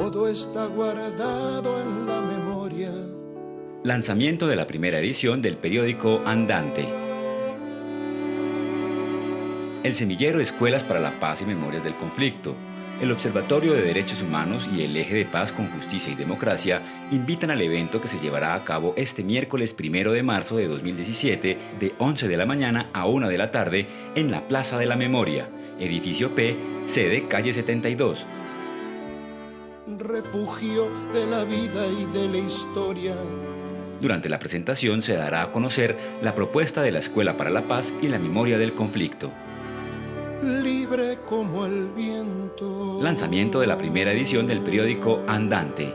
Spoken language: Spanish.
todo está guardado en la memoria. Lanzamiento de la primera edición del periódico Andante. El semillero Escuelas para la Paz y Memorias del Conflicto, el Observatorio de Derechos Humanos y el Eje de Paz con Justicia y Democracia invitan al evento que se llevará a cabo este miércoles 1 de marzo de 2017 de 11 de la mañana a 1 de la tarde en la Plaza de la Memoria, edificio P, sede calle 72. Refugio de la vida y de la historia. Durante la presentación se dará a conocer la propuesta de la Escuela para la Paz y la Memoria del Conflicto. Libre como el viento. Lanzamiento de la primera edición del periódico Andante,